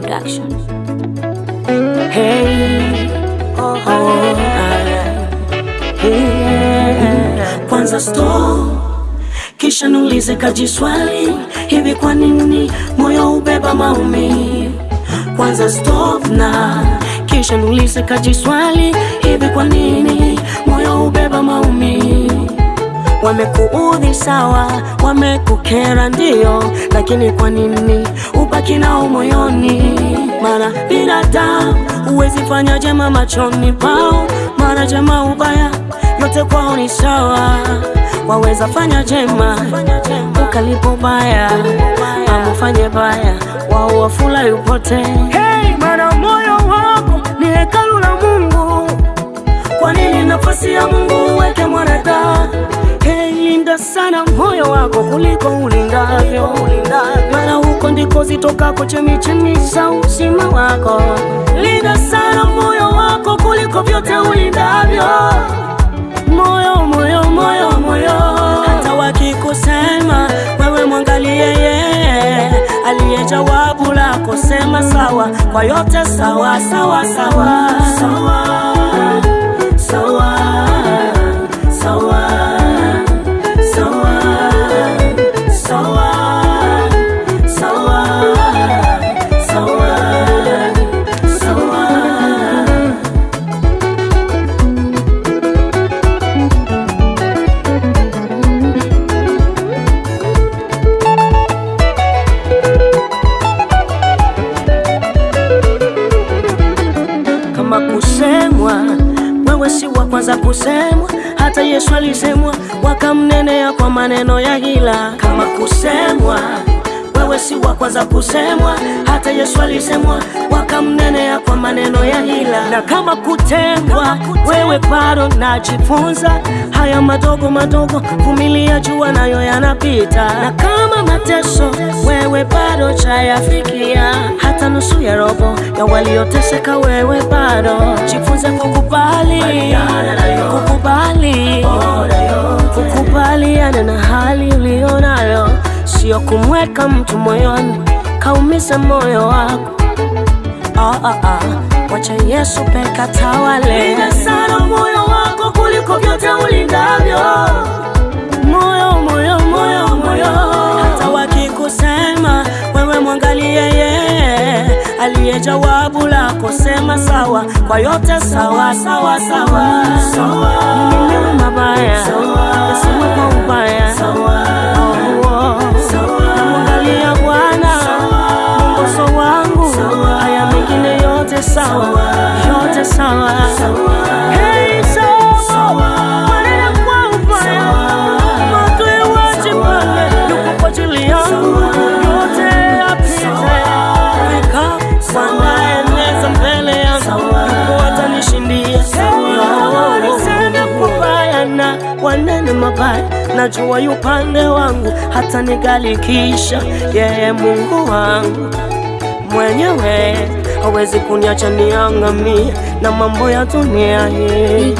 Production. Hey, oh, oh, yeah. Kwanza store, kisha nulize kajiswali, hivi kwa nini moyo ubeba maumi? Kwanza stop na kisha nulize kajiswali, hivi kwa nini moyo ubeba maumivu? Wamekuudhi sawa, wamekukera ndio, lakini kwa nini ubaki nao moyoni? Mara binadamu huwezi fanya jema machoni pao, mara jema ubaya, yote kwao ni sawa. Waweza fanya jema ukalipo baya, ama baya, wao wafula yupote. Hey, mara moyo wako ni hekalu sana moyo wako kuliko ulindavyo, maana huko ndiko zitokako chemichemi za uzima wako. Linda sana moyo wako kuliko vyote ulindavyo. Moyo, moyo, moyo, moyo, hata wakikusema wewe mwangalie yeye aliye jawabu lako, sema sawa. Kwa yote, sawa sawa sawa sawa sawa kwanza kusemwa. Hata Yesu alisemwa, wakamnenea kwa maneno ya hila. Kama kusemwa, wewe si wa kwanza kusemwa. Hata Yesu alisemwa, wakamnenea kwa maneno ya hila. Na kama kutengwa, wewe bado najifunza haya madogo madogo, vumilia, jua nayo yanapita. Na kama mateso, wewe bado chayafikia, hata nusu ya robo ya walioteseka, wewe bado. Jifunze kukubali, kukubali, kukubaliana na hali ulionayo, sio kumweka mtu moyoni. Kaumiza moyo wako. Ah, ah, ah. Wacha Yesu peka tawale. Linda sana moyo wako kuliko vyote ulindavyo. Jawabu sema sawa kwa yote, sawa sawa sawa. Sawa. Mabaya. Yasiwe kwa ubaya. Oh, oh. Namwangalia Bwana. Mwongozo wangu, haya mengine yote sawa, kubaya wanene mabaya, najua yu upande wangu, hata nigalikisha. Yeye Mungu wangu mwenyewe hawezi kuniacha niangamia na mambo ya dunia hii.